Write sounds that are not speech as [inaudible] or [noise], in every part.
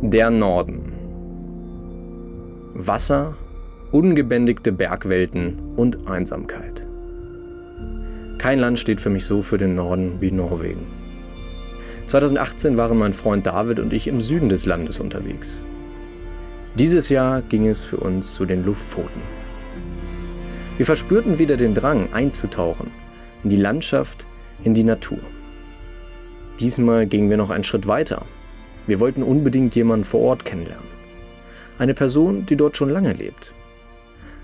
Der Norden. Wasser, ungebändigte Bergwelten und Einsamkeit. Kein Land steht für mich so für den Norden wie Norwegen. 2018 waren mein Freund David und ich im Süden des Landes unterwegs. Dieses Jahr ging es für uns zu den Luftpfoten. Wir verspürten wieder den Drang einzutauchen in die Landschaft, in die Natur. Diesmal gingen wir noch einen Schritt weiter. Wir wollten unbedingt jemanden vor Ort kennenlernen. Eine Person, die dort schon lange lebt.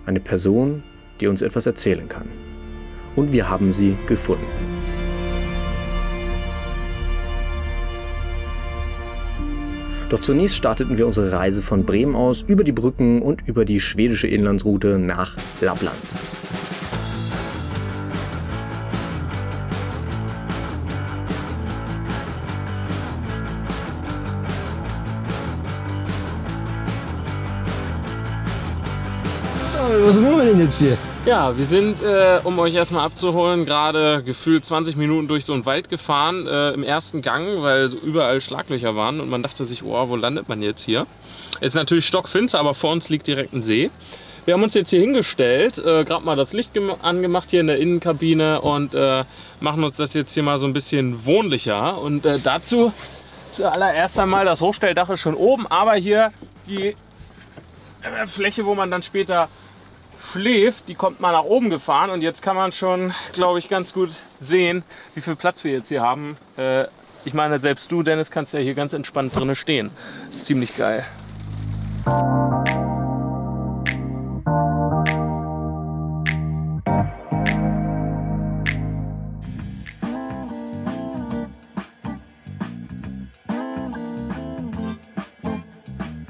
Eine Person, die uns etwas erzählen kann. Und wir haben sie gefunden. Doch zunächst starteten wir unsere Reise von Bremen aus über die Brücken und über die schwedische Inlandsroute nach Lappland. Was machen wir denn jetzt hier? Ja, wir sind, äh, um euch erstmal abzuholen, gerade gefühlt 20 Minuten durch so einen Wald gefahren, äh, im ersten Gang, weil so überall Schlaglöcher waren und man dachte sich, oh, wo landet man jetzt hier? Es ist natürlich stockfinster, aber vor uns liegt direkt ein See. Wir haben uns jetzt hier hingestellt, äh, gerade mal das Licht angemacht hier in der Innenkabine und äh, machen uns das jetzt hier mal so ein bisschen wohnlicher. Und äh, dazu zuallererst einmal, das Hochstelldach ist schon oben, aber hier die äh, Fläche, wo man dann später schläft, die kommt mal nach oben gefahren und jetzt kann man schon, glaube ich, ganz gut sehen, wie viel Platz wir jetzt hier haben. Äh, ich meine, selbst du, Dennis, kannst ja hier ganz entspannt drin stehen. Ist ziemlich geil.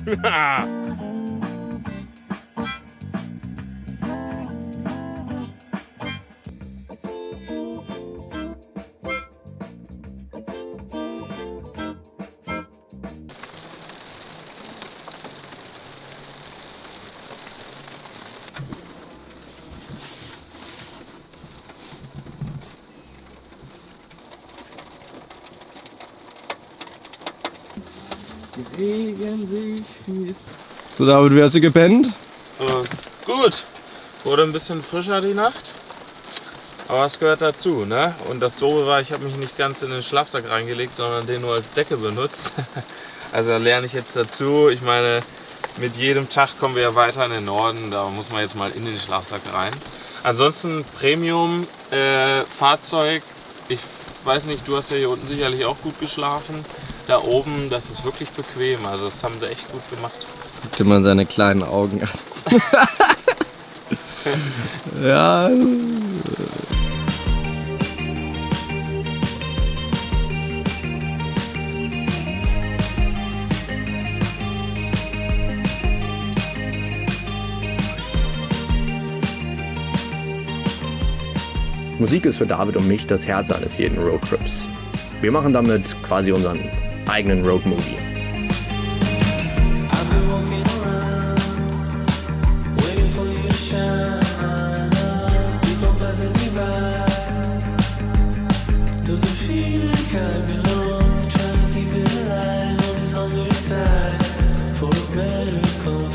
[laughs] Regen sich viel. So David, wie hast du gepennt? Äh, gut. Wurde ein bisschen frischer die Nacht. Aber es gehört dazu, ne? Und das Doofe war, ich habe mich nicht ganz in den Schlafsack reingelegt, sondern den nur als Decke benutzt. [laughs] Also da lerne ich jetzt dazu. Ich meine, mit jedem Tag kommen wir ja weiter in den Norden. Da muss man jetzt mal in den Schlafsack rein. Ansonsten Premium-Fahrzeug. Äh, ich weiß nicht, du hast ja hier unten sicherlich auch gut geschlafen. Da oben, das ist wirklich bequem. Also das haben sie echt gut gemacht. Guck dir mal seine kleinen Augen an. [laughs] ja. Musik ist für David und mich das Herz eines jeden Roadtrips. Wir machen damit quasi unseren eigenen Roadmovie. Langsam,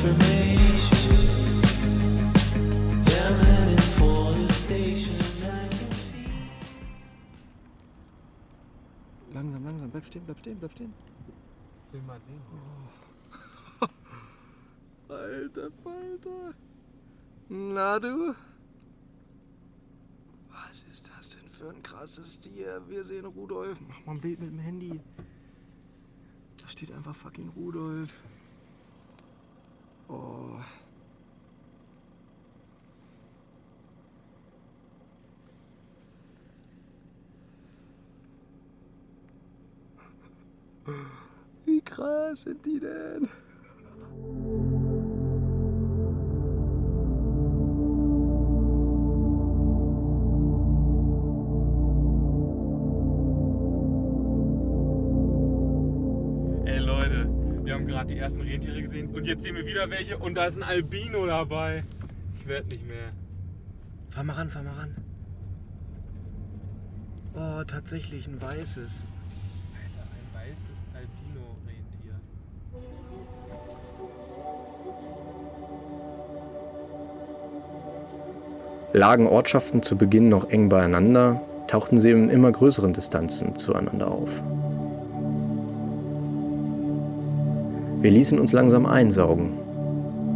langsam, stehen, bleib stehen, bleib stehen. Film mal den. Oh. [laughs] Alter Falter. Na du? Was ist das denn für ein krasses Tier? Wir sehen Rudolf. Mach mal ein Bild mit dem Handy. Da steht einfach fucking Rudolf. Oh. Krass sind die denn? Ey Leute, wir haben gerade die ersten Rentiere gesehen und jetzt sehen wir wieder welche und da ist ein Albino dabei. Ich werde nicht mehr. Fahr mal ran, fahr mal ran. Oh, tatsächlich ein weißes. Lagen Ortschaften zu Beginn noch eng beieinander, tauchten sie in immer größeren Distanzen zueinander auf. Wir ließen uns langsam einsaugen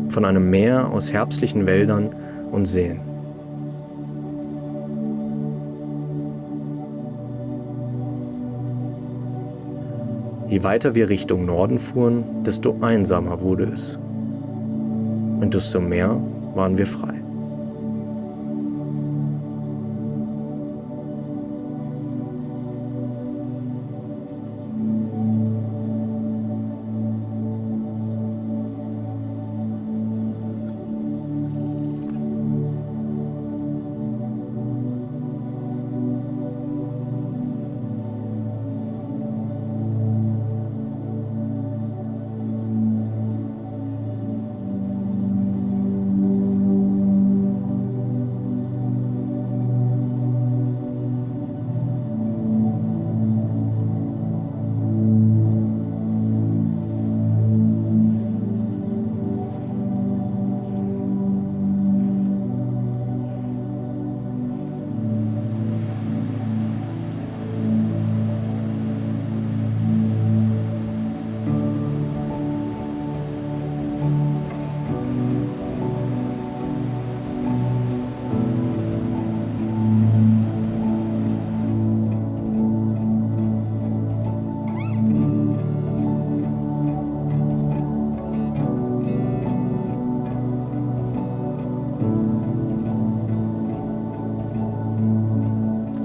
von einem Meer aus herbstlichen Wäldern und Seen. Je weiter wir Richtung Norden fuhren, desto einsamer wurde es. Und desto mehr waren wir frei.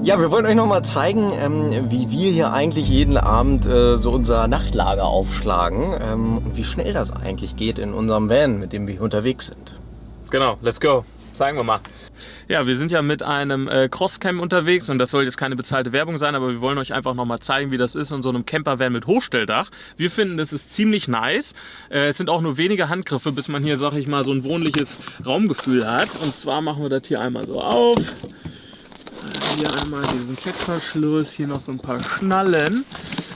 Ja, wir wollen euch noch mal zeigen, ähm, wie wir hier eigentlich jeden Abend äh, so unser Nachtlager aufschlagen ähm, und wie schnell das eigentlich geht in unserem Van, mit dem wir hier unterwegs sind. Genau, let's go. Zeigen wir mal. Ja, wir sind ja mit einem äh, Crosscam unterwegs und das soll jetzt keine bezahlte Werbung sein, aber wir wollen euch einfach noch mal zeigen, wie das ist in so einem Campervan mit Hochstelldach. Wir finden, das ist ziemlich nice. Äh, es sind auch nur wenige Handgriffe, bis man hier, sag ich mal, so ein wohnliches Raumgefühl hat. Und zwar machen wir das hier einmal so auf. Hier einmal diesen Klettverschluss, hier noch so ein paar Schnallen.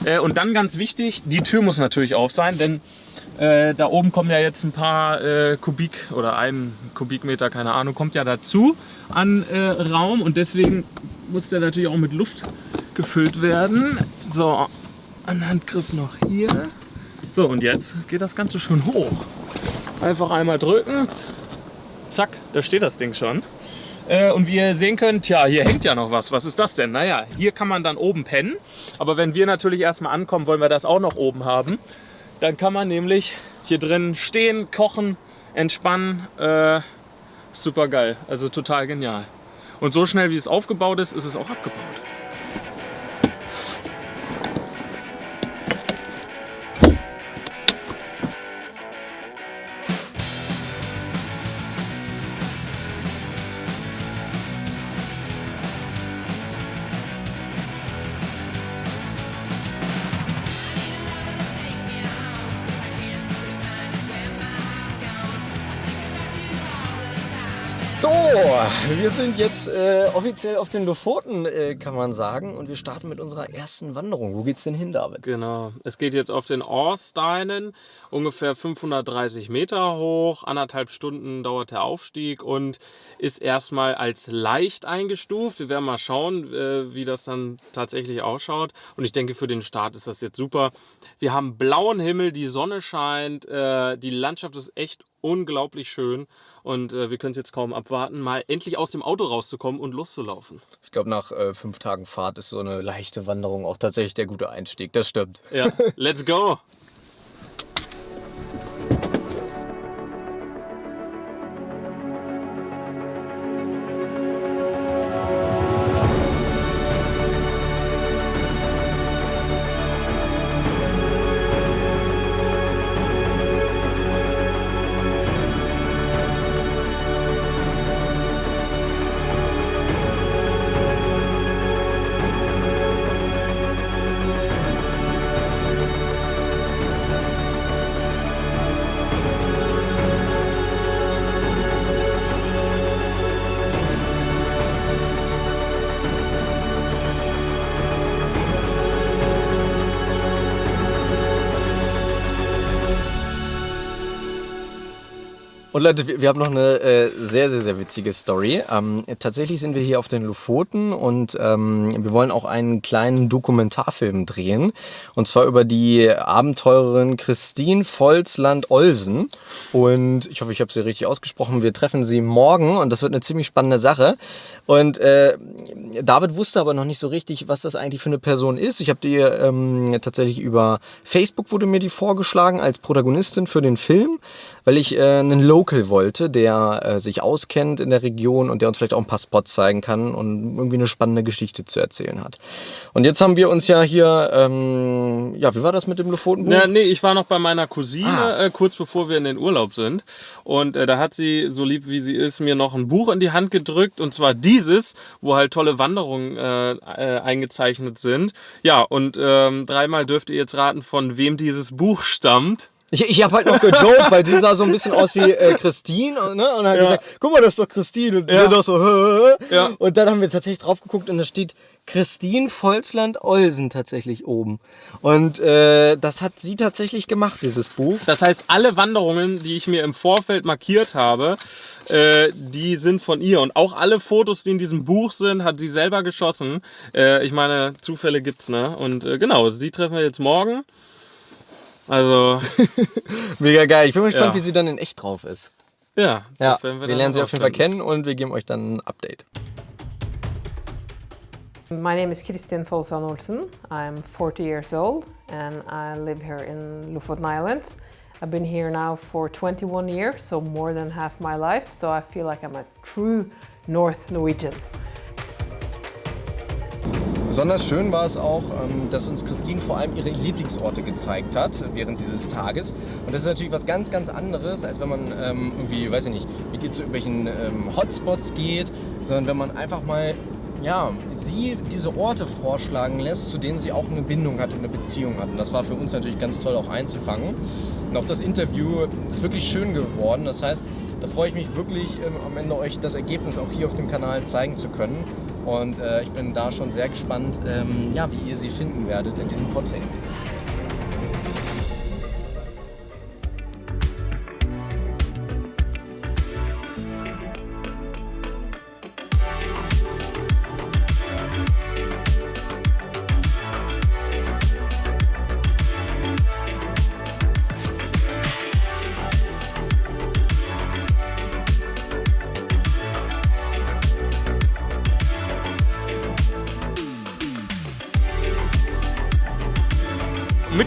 Äh, und dann ganz wichtig, die Tür muss natürlich auf sein, denn äh, da oben kommen ja jetzt ein paar äh, Kubik oder ein Kubikmeter, keine Ahnung, kommt ja dazu an äh, Raum und deswegen muss der natürlich auch mit Luft gefüllt werden. So, ein Handgriff noch hier. So, und jetzt geht das Ganze schon hoch. Einfach einmal drücken. Zack, da steht das Ding schon. Äh, und wie ihr sehen könnt, ja, hier hängt ja noch was. Was ist das denn? Naja, hier kann man dann oben pennen. Aber wenn wir natürlich erstmal ankommen, wollen wir das auch noch oben haben. Dann kann man nämlich hier drin stehen, kochen, entspannen. Äh, super geil. Also total genial. Und so schnell wie es aufgebaut ist, ist es auch abgebaut. So, wir sind jetzt äh, offiziell auf den Lofoten, äh, kann man sagen. Und wir starten mit unserer ersten Wanderung. Wo geht's denn hin, David? Genau, es geht jetzt auf den Orsteinen, ungefähr 530 Meter hoch, anderthalb Stunden dauert der Aufstieg und ist erstmal als leicht eingestuft. Wir werden mal schauen, äh, wie das dann tatsächlich ausschaut und ich denke, für den Start ist das jetzt super. Wir haben blauen Himmel, die Sonne scheint, äh, die Landschaft ist echt unglaublich schön und äh, wir können es jetzt kaum abwarten, mal endlich aus dem Auto rauszukommen und loszulaufen. Ich glaube, nach äh, fünf Tagen Fahrt ist so eine leichte Wanderung auch tatsächlich der gute Einstieg. Das stimmt. Ja, let's go! [laughs] Und Leute, wir, haben noch eine äh, sehr, sehr, sehr witzige Story. Ähm, tatsächlich sind wir hier auf den Lofoten und ähm, wir wollen auch einen kleinen Dokumentarfilm drehen. Und zwar über die Abenteurerin Christine Volzland-Olsen. Und ich hoffe, ich habe sie richtig ausgesprochen. Wir treffen sie morgen und das wird eine ziemlich spannende Sache. Und äh, David wusste aber noch nicht so richtig, was das eigentlich für eine Person ist. Ich habe die ähm, tatsächlich über Facebook wurde mir die vorgeschlagen als Protagonistin für den Film, weil ich äh, einen Local wollte, der äh, sich auskennt in der Region und der uns vielleicht auch ein paar Spots zeigen kann und irgendwie eine spannende Geschichte zu erzählen hat. Und jetzt haben wir uns ja hier, ähm, ja, wie war das mit dem Lofotenbuch? Ja, nee, ich war noch bei meiner Cousine, Ah. äh, kurz bevor wir in den Urlaub sind. Und äh, da hat sie, so lieb wie sie ist, mir noch ein Buch in die Hand gedrückt. Und zwar dieses, wo halt tolle Wanderungen äh, äh, eingezeichnet sind. Ja, und ähm, dreimal dürft ihr jetzt raten, von wem dieses Buch stammt. Ich, ich habe halt noch gejoked, weil sie sah so ein bisschen aus wie äh, Christine ne? und hat Ja. gesagt, guck mal, das ist doch Christine. Und Ja. wir doch so? Ja. Und dann haben wir tatsächlich drauf geguckt und da steht Christine Volzland-Olsen tatsächlich oben. Und äh, das hat sie tatsächlich gemacht, dieses Buch. Das heißt, alle Wanderungen, die ich mir im Vorfeld markiert habe, äh, die sind von ihr. Und auch alle Fotos, die in diesem Buch sind, hat sie selber geschossen. Äh, ich meine, Zufälle gibt's, ne? Und äh, genau, sie treffen wir jetzt morgen. Also, [laughs] Mega geil. Ich bin mal gespannt, Ja. wie sie dann in echt drauf ist. ja, Ja, das werden wir, dann lernen sie auf jeden Fall kennen und wir geben euch dann ein Update. My name is Kristin Folsan Olsen. I'm 40 years old and I live here in Lofoten Islands. I've been here now for 21 years, so more than half my life, so I feel like I'm a true North Norwegian. Besonders schön war es auch, ähm, dass uns Christine vor allem ihre Lieblingsorte gezeigt hat während dieses Tages. Und das ist natürlich was ganz, ganz anderes, als wenn man ähm, irgendwie, weiß ich nicht, mit ihr zu irgendwelchen ähm, Hotspots geht, sondern wenn man einfach mal ja, sie diese Orte vorschlagen lässt, zu denen sie auch eine Bindung hat und eine Beziehung hat. Und das war für uns natürlich ganz toll auch einzufangen. Und auch das Interview ist wirklich schön geworden. Das heißt, da freue ich mich wirklich ähm, am Ende euch das Ergebnis auch hier auf dem Kanal zeigen zu können. Und äh, ich bin da schon sehr gespannt, ähm, ja, wie ihr sie finden werdet in diesem Porträt.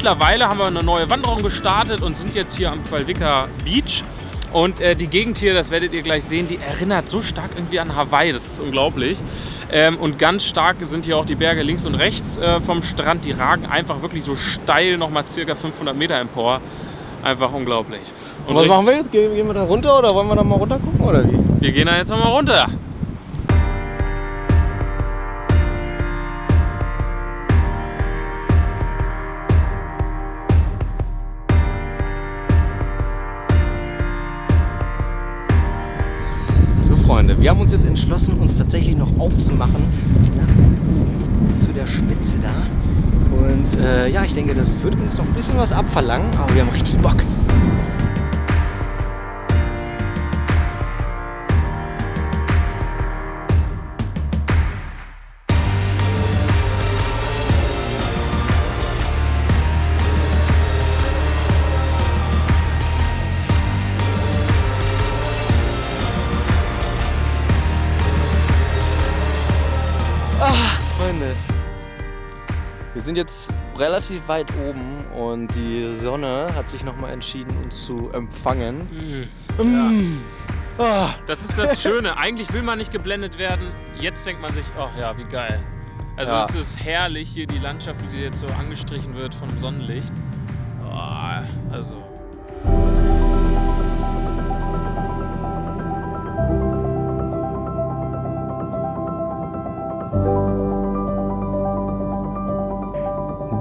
Mittlerweile haben wir eine neue Wanderung gestartet und sind jetzt hier am Qualvika Beach. Und äh, die Gegend hier, das werdet ihr gleich sehen, die erinnert so stark irgendwie an Hawaii. Das ist unglaublich. Ähm, und ganz stark sind hier auch die Berge links und rechts äh, vom Strand. Die ragen einfach wirklich so steil nochmal circa 500 Meter empor. Einfach unglaublich. Und was machen wir jetzt? Gehen, gehen wir da runter oder wollen wir da mal runter gucken oder wie? wir gehen da jetzt nochmal runter. Uns jetzt entschlossen, uns tatsächlich noch aufzumachen nach, zu der Spitze da. Und äh, ja, ich denke, das wird uns noch ein bisschen was abverlangen, aber wir haben richtig Bock. Wir sind jetzt relativ weit oben und die Sonne hat sich nochmal entschieden, uns zu empfangen. Mm. Ah, Das ist das Schöne. Eigentlich will man nicht geblendet werden. Jetzt denkt man sich, ach ja, wie geil. Also Ja. es ist herrlich hier die Landschaft, wie die jetzt so angestrichen wird vom Sonnenlicht. Oh, also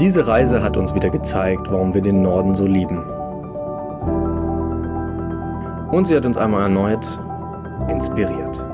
Diese Reise hat uns wieder gezeigt, warum wir den Norden so lieben. Und sie hat uns einmal erneut inspiriert.